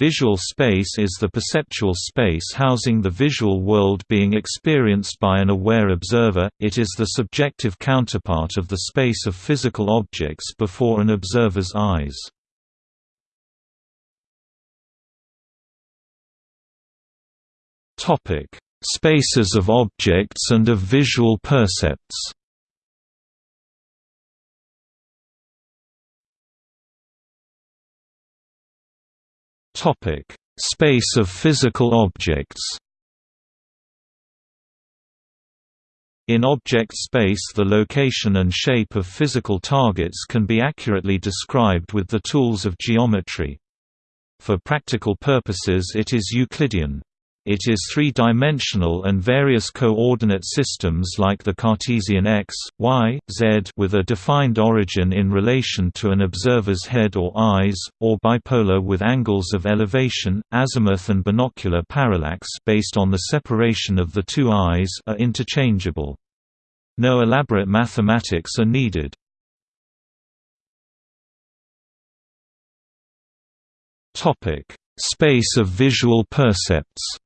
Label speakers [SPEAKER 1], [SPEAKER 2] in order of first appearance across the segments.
[SPEAKER 1] Visual space is the perceptual space housing the visual world being experienced by an aware observer, it is the subjective counterpart of the space of physical objects before an observer's eyes. Spaces of objects and of visual percepts Topic: Space of physical objects. In object space the location and shape of physical targets can be accurately described with the tools of geometry. For practical purposes it is Euclidean. It is three-dimensional and various coordinate systems like the Cartesian x, y, z with a defined origin in relation to an observer's head or eyes, or bipolar with angles of elevation, azimuth and binocular parallax based on the separation of the two eyes are interchangeable. No elaborate mathematics are needed. Space of visual percepts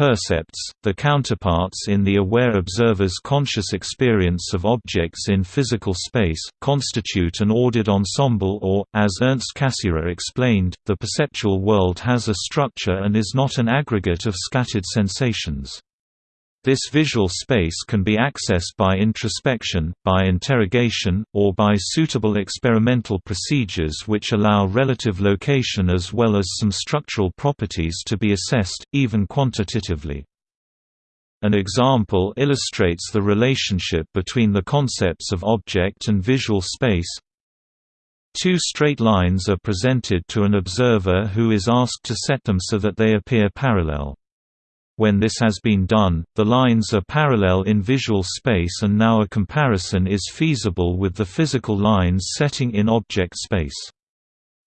[SPEAKER 1] Percepts, the counterparts in the aware observer's conscious experience of objects in physical space, constitute an ordered ensemble or, as Ernst Cassirer explained, the perceptual world has a structure and is not an aggregate of scattered sensations. This visual space can be accessed by introspection, by interrogation, or by suitable experimental procedures which allow relative location as well as some structural properties to be assessed, even quantitatively. An example illustrates the relationship between the concepts of object and visual space. Two straight lines are presented to an observer who is asked to set them so that they appear parallel. When this has been done, the lines are parallel in visual space and now a comparison is feasible with the physical lines setting in object space.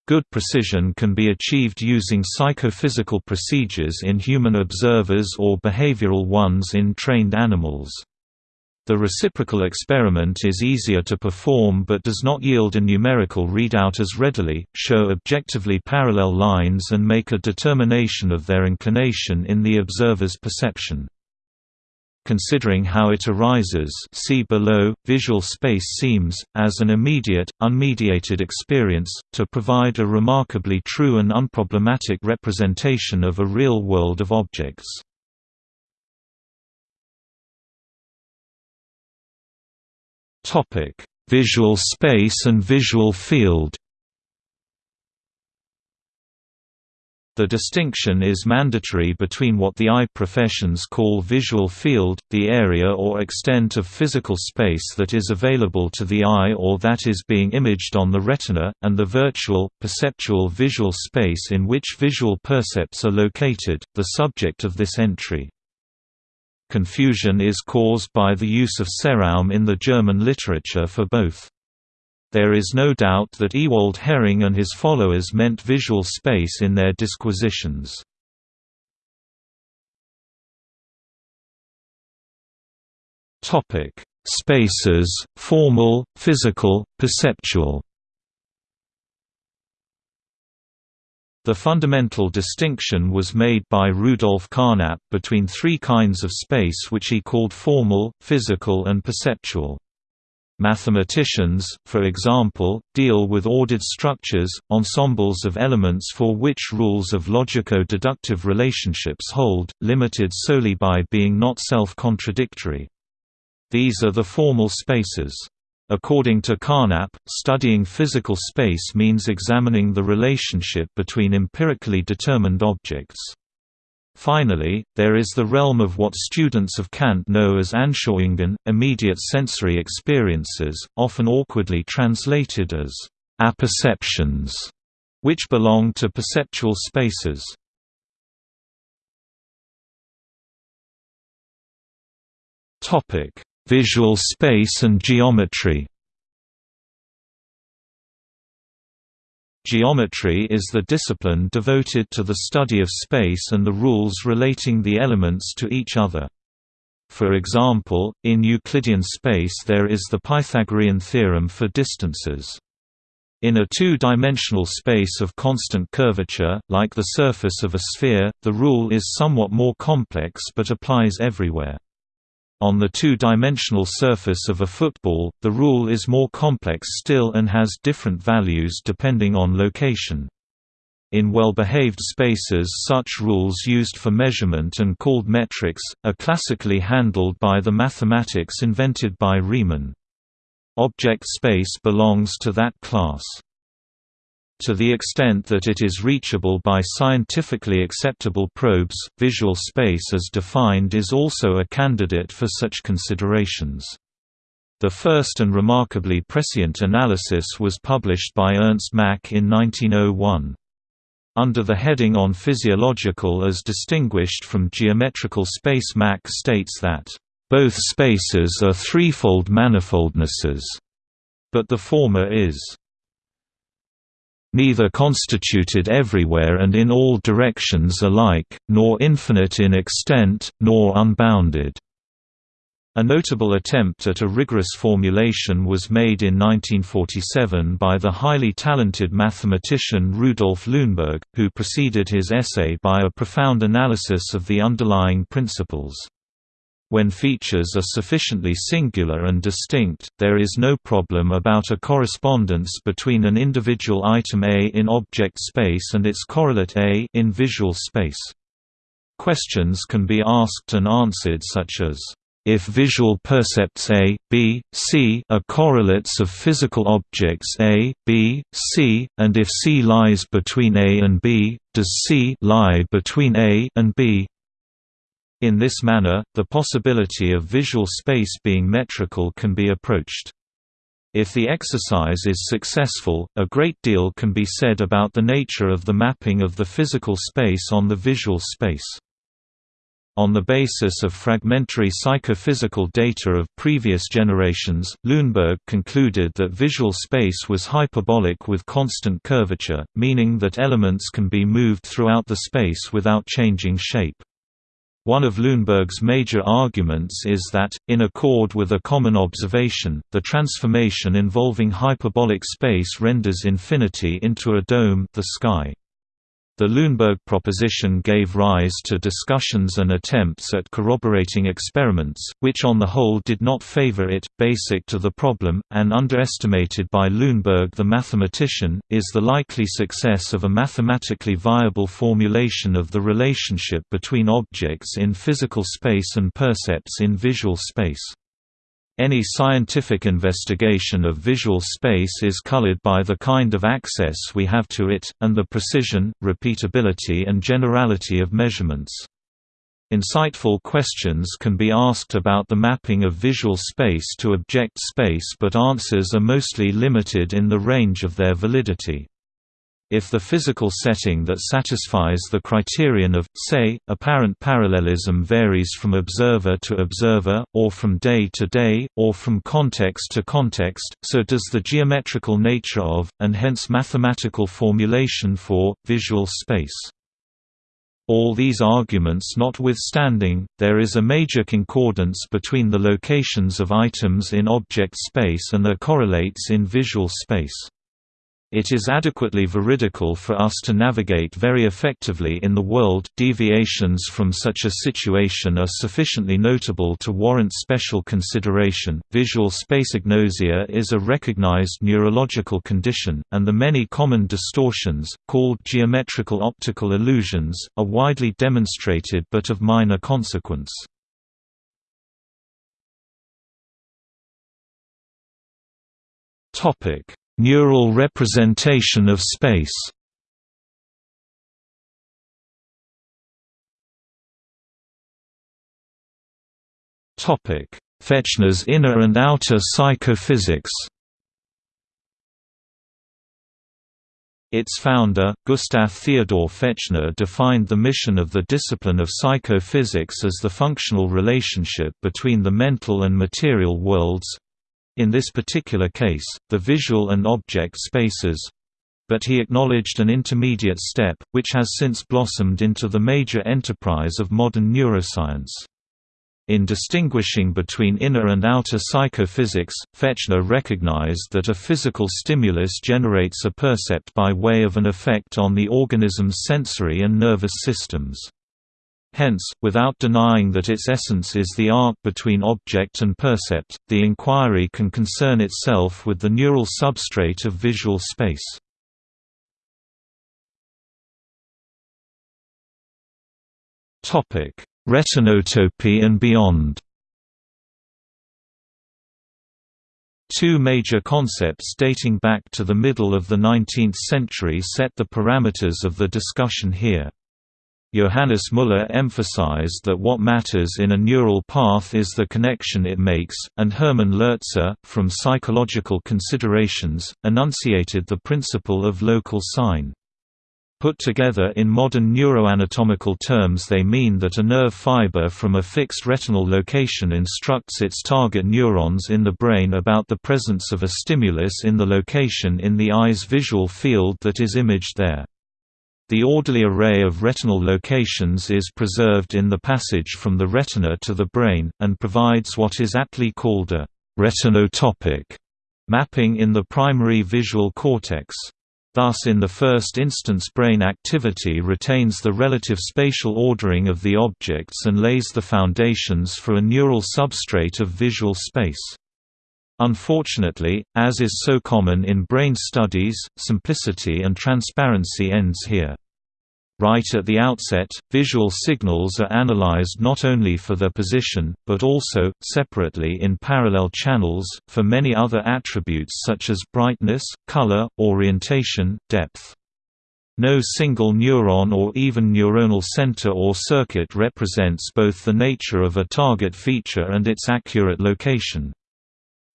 [SPEAKER 1] Good precision can be achieved using psychophysical procedures in human observers or behavioral ones in trained animals. The reciprocal experiment is easier to perform but does not yield a numerical readout as readily, show objectively parallel lines and make a determination of their inclination in the observer's perception. Considering how it arises see below, visual space seems, as an immediate, unmediated experience, to provide a remarkably true and unproblematic representation of a real world of objects. Topic: Visual space and visual field. The distinction is mandatory between what the eye professions call visual field, the area or extent of physical space that is available to the eye or that is being imaged on the retina, and the virtual, perceptual visual space in which visual percepts are located, the subject of this entry. Confusion is caused by the use of Sehraum in the German literature for both. There is no doubt that Ewald Hering and his followers meant visual space in their disquisitions. Spaces, formal, physical, perceptual The fundamental distinction was made by Rudolf Carnap between three kinds of space which he called formal, physical and perceptual. Mathematicians, for example, deal with ordered structures, ensembles of elements for which rules of logico-deductive relationships hold, limited solely by being not self-contradictory. These are the formal spaces. According to Carnap, studying physical space means examining the relationship between empirically determined objects. Finally, there is the realm of what students of Kant know as Anschauungen, immediate sensory experiences, often awkwardly translated as apperceptions, which belong to perceptual spaces. Visual space and geometry Geometry is the discipline devoted to the study of space and the rules relating the elements to each other. For example, in Euclidean space there is the Pythagorean theorem for distances. In a two-dimensional space of constant curvature, like the surface of a sphere, the rule is somewhat more complex but applies everywhere. On the two-dimensional surface of a football, the rule is more complex still and has different values depending on location. In well-behaved spaces such rules used for measurement and called metrics, are classically handled by the mathematics invented by Riemann. Object space belongs to that class. To the extent that it is reachable by scientifically acceptable probes, visual space as defined is also a candidate for such considerations. The first and remarkably prescient analysis was published by Ernst Mach in 1901. Under the heading on physiological as distinguished from geometrical space Mach states that both spaces are threefold manifoldnesses, but the former is neither constituted everywhere and in all directions alike, nor infinite in extent, nor unbounded. A notable attempt at a rigorous formulation was made in 1947 by the highly talented mathematician Rudolf Luneburg, who preceded his essay by a profound analysis of the underlying principles. When features are sufficiently singular and distinct, there is no problem about a correspondence between an individual item A in object space and its correlate A in visual space. Questions can be asked and answered such as, if visual percepts A, B, C are correlates of physical objects A, B, C, and if C lies between A and B, does C lie between A and B? In this manner, the possibility of visual space being metrical can be approached. If the exercise is successful, a great deal can be said about the nature of the mapping of the physical space on the visual space. On the basis of fragmentary psychophysical data of previous generations, Luneburg concluded that visual space was hyperbolic with constant curvature, meaning that elements can be moved throughout the space without changing shape. One of Luneburg's major arguments is that, in accord with a common observation, the transformation involving hyperbolic space renders infinity into a dome the sky. The Luneburg proposition gave rise to discussions and attempts at corroborating experiments, which on the whole did not favor it. Basic to the problem, and underestimated by Luneburg the mathematician, is the likely success of a mathematically viable formulation of the relationship between objects in physical space and percepts in visual space. Any scientific investigation of visual space is colored by the kind of access we have to it, and the precision, repeatability and generality of measurements. Insightful questions can be asked about the mapping of visual space to object space but answers are mostly limited in the range of their validity. If the physical setting that satisfies the criterion of, say, apparent parallelism varies from observer to observer, or from day to day, or from context to context, so does the geometrical nature of, and hence mathematical formulation for, visual space. All these arguments notwithstanding, there is a major concordance between the locations of items in object space and their correlates in visual space. It is adequately veridical for us to navigate very effectively in the world deviations from such a situation are sufficiently notable to warrant special consideration. Visual space agnosia is a recognized neurological condition, and the many common distortions, called geometrical optical illusions, are widely demonstrated but of minor consequence. Topic Neural representation of space. Topic: Fechner's inner and outer psychophysics. Its founder, Gustav Theodor Fechner defined the mission of the discipline of psychophysics as the functional relationship between the mental and material worlds, in this particular case, the visual and object spaces but he acknowledged an intermediate step, which has since blossomed into the major enterprise of modern neuroscience. In distinguishing between inner and outer psychophysics, Fechner recognized that a physical stimulus generates a percept by way of an effect on the organism's sensory and nervous systems. Hence, without denying that its essence is the arc between object and percept, the inquiry can concern itself with the neural substrate of visual space. Topic: Retinotopy and beyond Two major concepts dating back to the middle of the 19th century set the parameters of the discussion here. Johannes Müller emphasized that what matters in a neural path is the connection it makes, and Hermann Lotze, from psychological considerations, enunciated the principle of local sign. Put together in modern neuroanatomical terms they mean that a nerve fiber from a fixed retinal location instructs its target neurons in the brain about the presence of a stimulus in the location in the eye's visual field that is imaged there. The orderly array of retinal locations is preserved in the passage from the retina to the brain, and provides what is aptly called a retinotopic mapping in the primary visual cortex. Thus in the first instance brain activity retains the relative spatial ordering of the objects and lays the foundations for a neural substrate of visual space. Unfortunately, as is so common in brain studies, simplicity and transparency ends here. Right at the outset, visual signals are analyzed not only for their position, but also, separately in parallel channels, for many other attributes such as brightness, color, orientation, depth. No single neuron or even neuronal center or circuit represents both the nature of a target feature and its accurate location.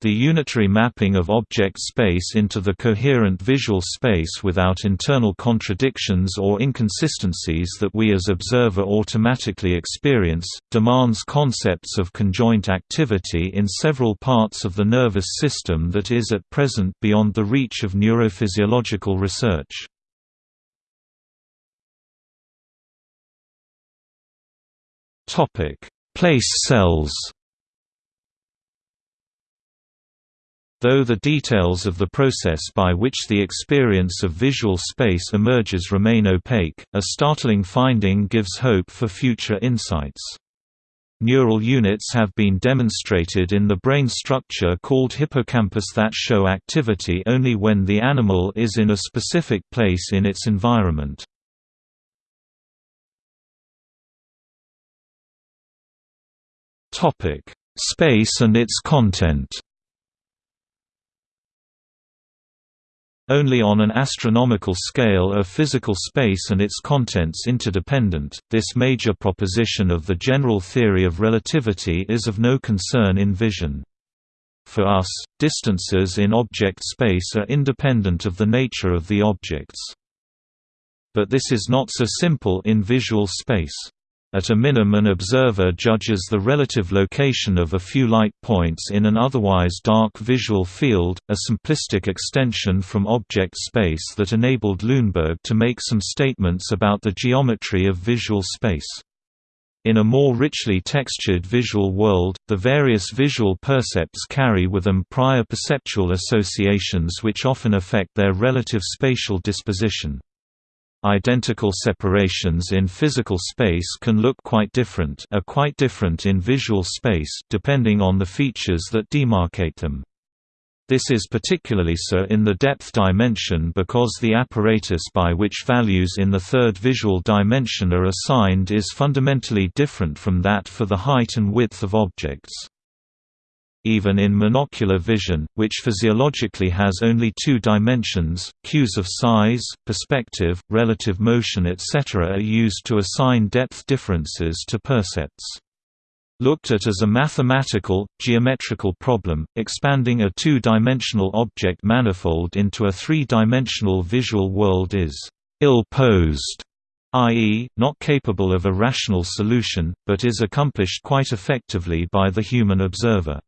[SPEAKER 1] The unitary mapping of object space into the coherent visual space without internal contradictions or inconsistencies that we as observer automatically experience, demands concepts of conjoint activity in several parts of the nervous system that is at present beyond the reach of neurophysiological research. Place cells Though the details of the process by which the experience of visual space emerges remain opaque, a startling finding gives hope for future insights. Neural units have been demonstrated in the brain structure called hippocampus that show activity only when the animal is in a specific place in its environment. Space and its content Only on an astronomical scale are physical space and its contents interdependent. This major proposition of the general theory of relativity is of no concern in vision. For us, distances in object space are independent of the nature of the objects. But this is not so simple in visual space. At a minimum an observer judges the relative location of a few light points in an otherwise dark visual field, a simplistic extension from object space that enabled Luneburg to make some statements about the geometry of visual space. In a more richly textured visual world, the various visual percepts carry with them prior perceptual associations which often affect their relative spatial disposition. Identical separations in physical space can look quite different are quite different in visual space depending on the features that demarcate them. This is particularly so in the depth dimension because the apparatus by which values in the third visual dimension are assigned is fundamentally different from that for the height and width of objects. Even in monocular vision, which physiologically has only two dimensions, cues of size, perspective, relative motion etc. are used to assign depth differences to percepts. Looked at as a mathematical, geometrical problem, expanding a two-dimensional object manifold into a three-dimensional visual world is ill-posed i.e., not capable of a rational solution, but is accomplished quite effectively by the human observer.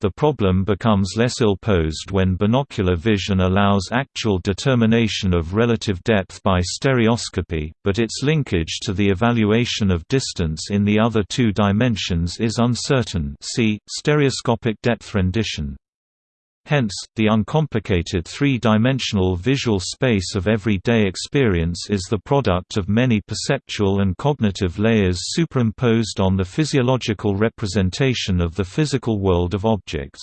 [SPEAKER 1] The problem becomes less ill-posed when binocular vision allows actual determination of relative depth by stereoscopy, but its linkage to the evaluation of distance in the other two dimensions is uncertain see, stereoscopic depth rendition. Hence, the uncomplicated three-dimensional visual space of everyday experience is the product of many perceptual and cognitive layers superimposed on the physiological representation of the physical world of objects.